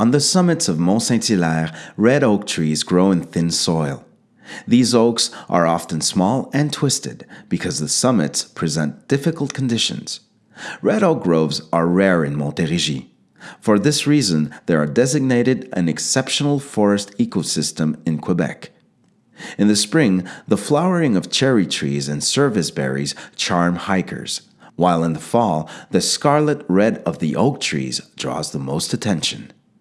On the summits of Mont Saint Hilaire, red oak trees grow in thin soil. These oaks are often small and twisted because the summits present difficult conditions. Red oak groves are rare in Montérégie. For this reason, they are designated an exceptional forest ecosystem in Quebec. In the spring, the flowering of cherry trees and service berries charm hikers, while in the fall, the scarlet red of the oak trees draws the most attention.